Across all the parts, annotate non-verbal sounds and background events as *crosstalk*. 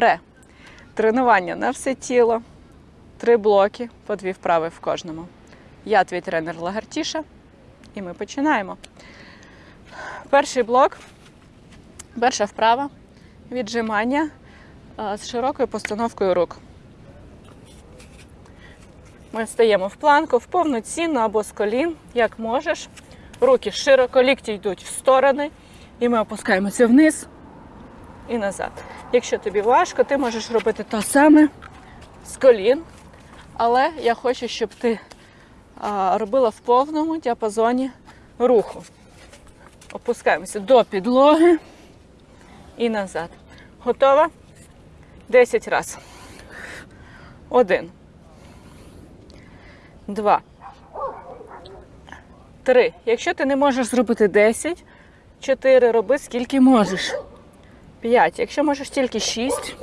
Пре. Тренування на все тіло. Три блоки, по дві вправи в кожному. Я твій тренер Лагартіша, і ми починаємо. Перший блок, перша вправа віджимання з широкою постановкою рук. Ми стаємо в планку, в повноцінну або з колін, як можеш. Руки широко, лікті йдуть в сторони, і ми опускаємося вниз і назад. Якщо тобі важко, ти можеш робити те саме з колін. Але я хочу, щоб ти робила в повному діапазоні руху. Опускаємося до підлоги і назад. Готова? 10 разів. Один. Два. Три. Якщо ти не можеш зробити 10, 4 роби скільки можеш. 5. Якщо можеш тільки 6,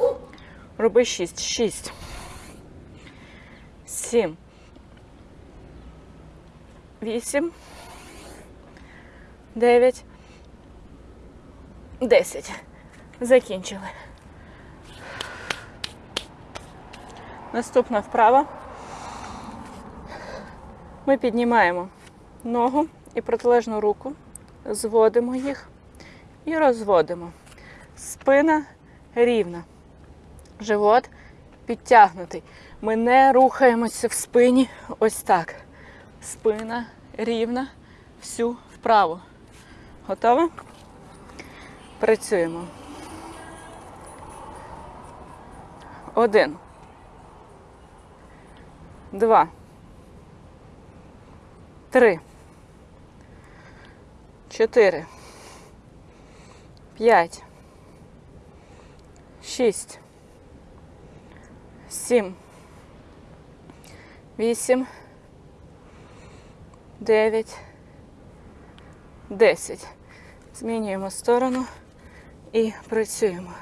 роби 6. 6. 7. 8. 9. 10. Закінчили. Наступна вправа. Ми піднімаємо ногу і протилежну руку, зводимо їх і розводимо. Спина рівна. Живот підтягнутий. Ми не рухаємося в спині ось так. Спина рівна, всю вправо. Готова? Працюємо. Один. Два. Три. Чотири. П'ять. Шість. Сім. Вісім. Дев'ять. Десять. Змінюємо сторону і працюємо.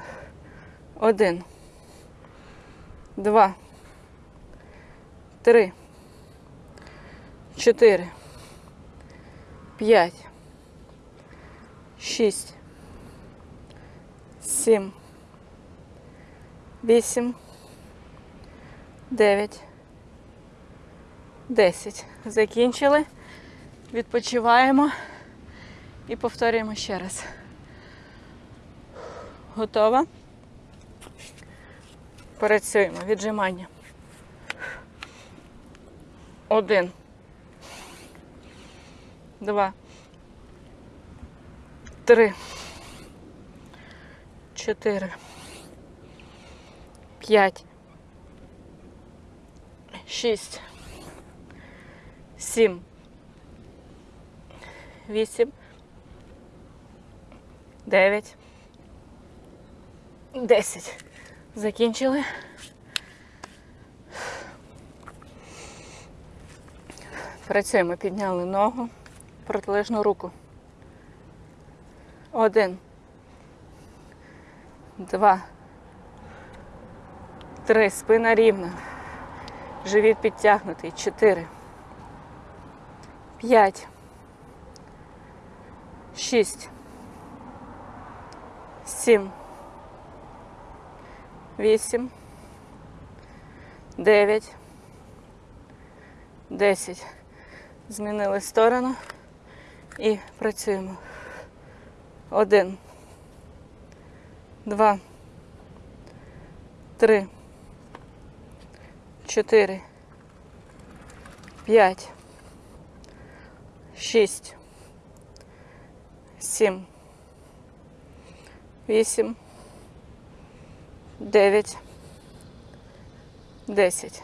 Один. Два. Три. Чотири. П'ять. Шість. Сім. Вісім. Дев'ять. Десять. Закінчили. Відпочиваємо і повторюємо ще раз. Готова? Працюємо. Віджимання. Один. Два. Три. Чотири. П'ять. Шість. Сім. Вісім. Дев'ять. Десять. Закінчили. Працюємо, підняли ногу, протилежну руку. Один. Два. Три. Спина рівна. Живіт підтягнутий. Чотири. П'ять. Шість. Сім. Вісім. Дев'ять. Десять. Змінили сторону і працюємо. Один. Два. Три. Чотири. П'ять. Шість. Сім. Вісім. Дев'ять. Десять.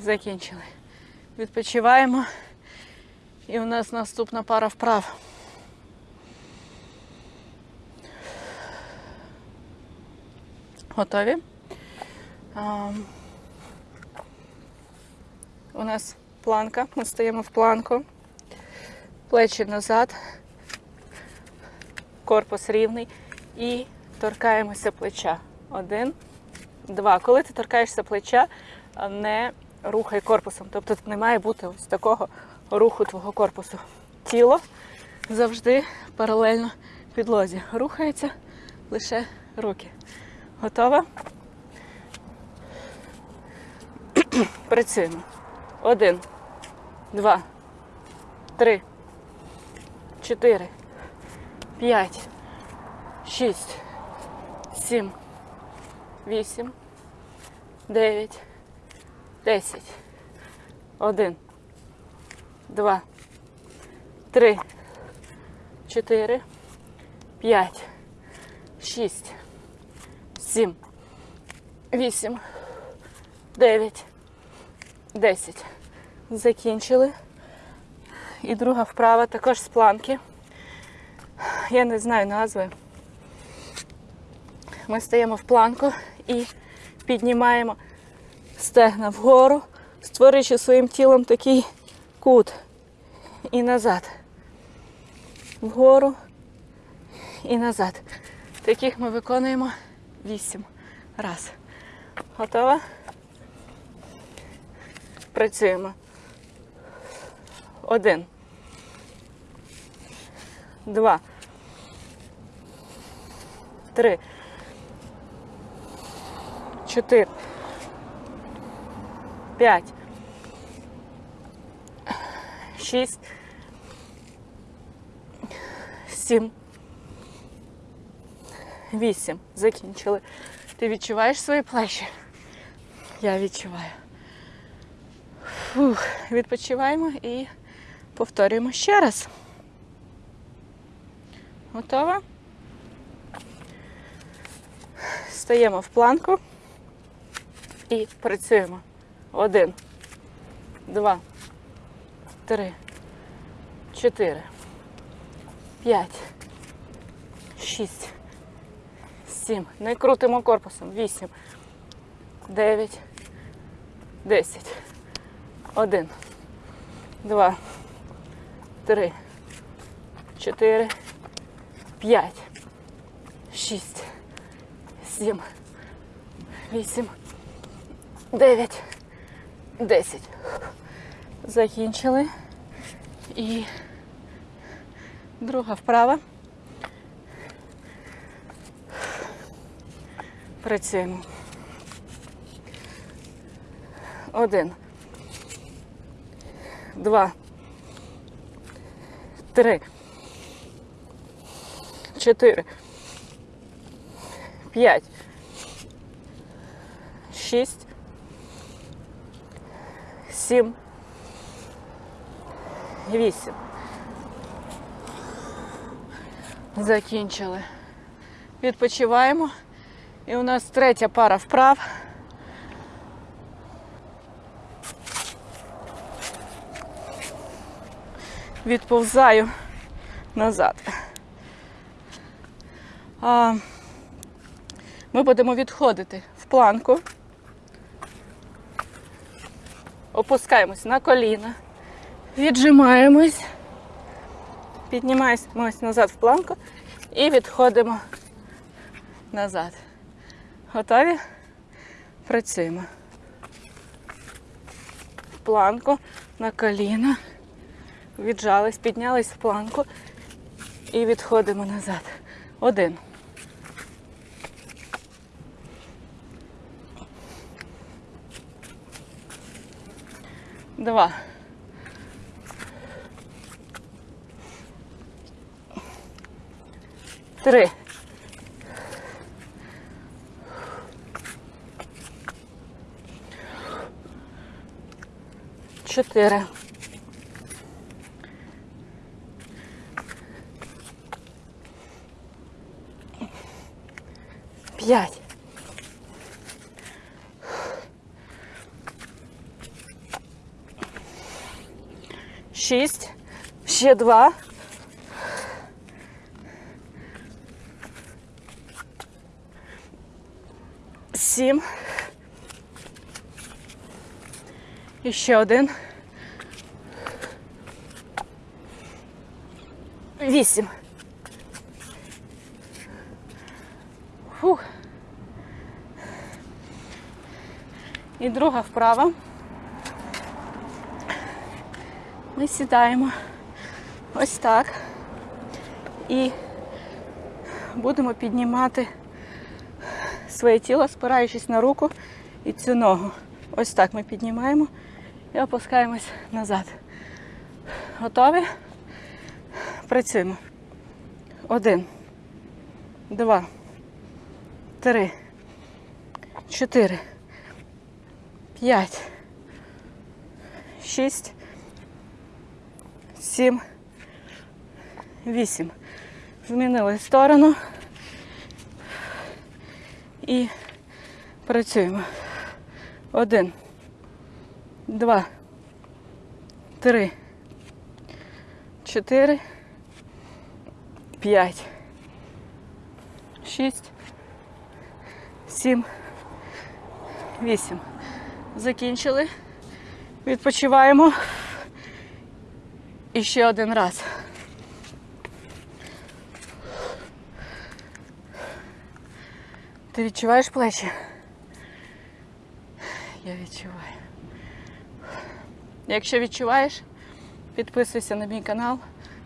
Закінчили. Відпочиваємо. І у нас наступна пара вправ. Готові? А, у нас планка. Ми стоїмо в планку. Плечі назад. Корпус рівний. І торкаємося плеча. Один, два. Коли ти торкаєшся плеча, не рухай корпусом. Тобто не має бути ось такого руху твого корпусу. Тіло завжди паралельно підлозі. Рухається лише руки. Готова? *clears throat* Працюємо. Один, два, три, чотири, п'ять, шість, сім, вісім, дев'ять, десять. Один, два, три, чотири, п'ять, шість, сім, вісім, дев'ять, десять. Закінчили. І друга вправа також з планки. Я не знаю назви. Ми стаємо в планку і піднімаємо стегна вгору, створюючи своїм тілом такий кут. І назад. Вгору і назад. Таких ми виконуємо вісім раз. Готова? Працюємо. Один. Два. Три. Чотири. П'ять. Шість. Сім. Вісім. Закінчили. Ти відчуваєш свої плечі? Я відчуваю. Фух. Відпочиваємо і повторюємо ще раз. Готова? Стаємо в планку і працюємо. Один, два, три, чотири, п'ять, шість, сім. Не крутимо корпусом. Вісім, дев'ять, десять. Один, два, три, чотири, п'ять, шість, сім, вісім, дев'ять, десять. Закінчили. І друга вправа. Працюємо. Один. Два. Три. Чотири. П'ять. Шість. Сім. Вісім. Закінчили. Відпочиваємо. І у нас третя пара вправ. Відповзаю назад. А, Ми будемо відходити в планку. Опускаємось на коліна, віджимаємось, піднімаємось назад в планку і відходимо назад. Готові? Працюємо. В планку на коліна. Віджались, піднялись в планку і відходимо назад. Один. Два. Три. Чотири. П'ять. Шість. Ще два. Сім. І ще один. Вісім. Фух. І друга вправа. Ми сідаємо ось так і будемо піднімати своє тіло, спираючись на руку і цю ногу. Ось так ми піднімаємо і опускаємось назад. Готові? Працюємо. Один, два, три, чотири, п'ять, шість, сім, вісім. Змінили сторону і працюємо. Один, два, три, чотири, п'ять, шість, сім, вісім. Закінчили. Відпочиваємо. І ще один раз. Ти відчуваєш плечі? Я відчуваю. Якщо відчуваєш, підписуйся на мій канал.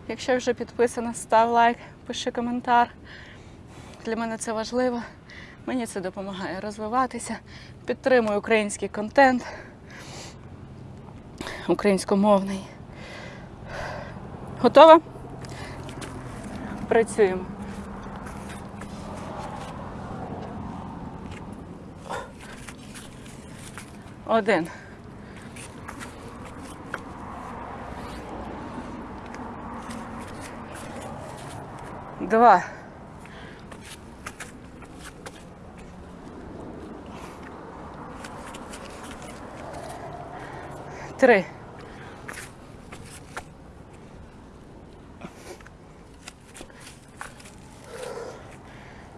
Якщо вже підписана, став лайк, пиши коментар. Для мене це важливо. Мені це допомагає розвиватися. Підтримую український контент, українськомовний. Готова? Працюємо. Один. Два. Три.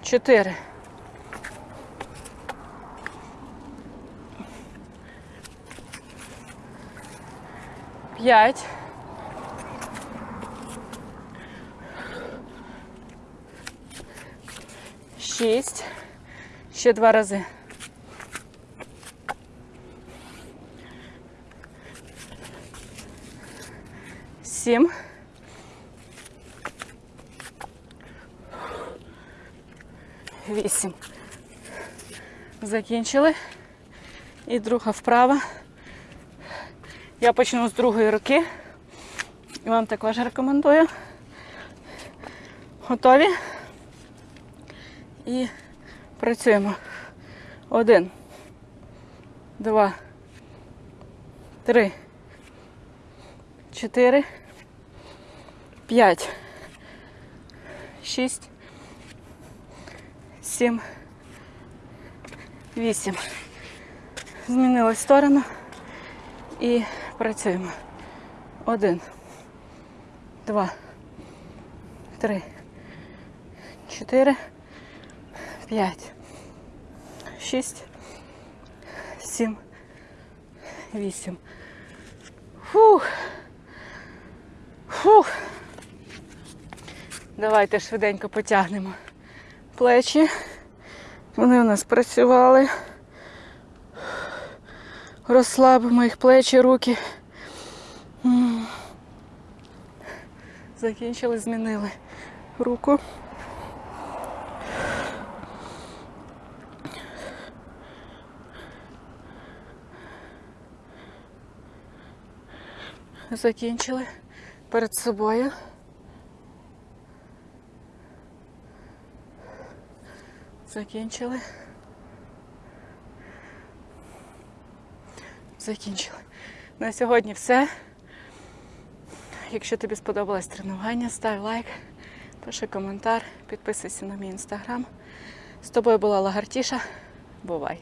Чотири. П'ять. Шість. Ще два рази. Сім. Вісім. Закінчили. І друга вправа. Я почну з другої руки. І вам також рекомендую. Готові? І працюємо. Один, два, три, чотири, п'ять, шість, сім, вісім. Змінили сторону і працюємо. Один, два, три, чотири, п'ять, шість, сім, вісім. Фух. Фух. Давайте швиденько потягнемо плечі. Вони у нас працювали. Розслабимо їх плечі, руки. Закінчили, змінили руку. Закінчили перед собою. Закінчили. Закінчили. На сьогодні все. Якщо тобі сподобалось тренування, став лайк, пиши коментар, підписуйся на мій інстаграм. З тобою була Лагартіша. Бувай!